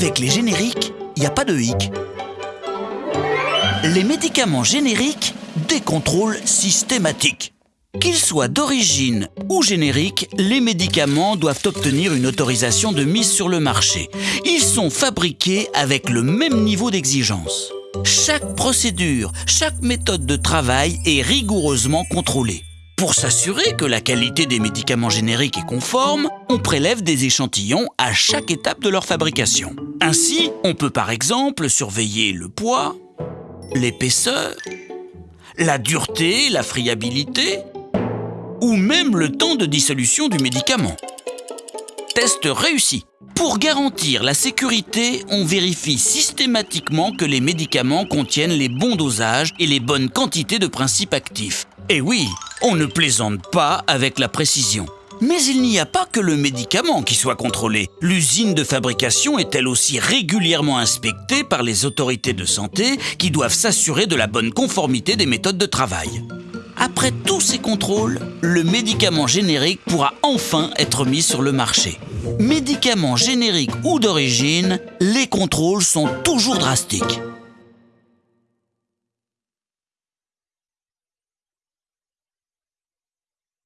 Avec les génériques, il n'y a pas de hic. Les médicaments génériques, des contrôles systématiques. Qu'ils soient d'origine ou génériques, les médicaments doivent obtenir une autorisation de mise sur le marché. Ils sont fabriqués avec le même niveau d'exigence. Chaque procédure, chaque méthode de travail est rigoureusement contrôlée. Pour s'assurer que la qualité des médicaments génériques est conforme, on prélève des échantillons à chaque étape de leur fabrication. Ainsi, on peut par exemple surveiller le poids, l'épaisseur, la dureté, la friabilité, ou même le temps de dissolution du médicament. Test réussi. Pour garantir la sécurité, on vérifie systématiquement que les médicaments contiennent les bons dosages et les bonnes quantités de principes actifs. Et oui, on ne plaisante pas avec la précision. Mais il n'y a pas que le médicament qui soit contrôlé. L'usine de fabrication est elle aussi régulièrement inspectée par les autorités de santé qui doivent s'assurer de la bonne conformité des méthodes de travail. Après tous ces contrôles, le médicament générique pourra enfin être mis sur le marché. Médicaments génériques ou d'origine, les contrôles sont toujours drastiques.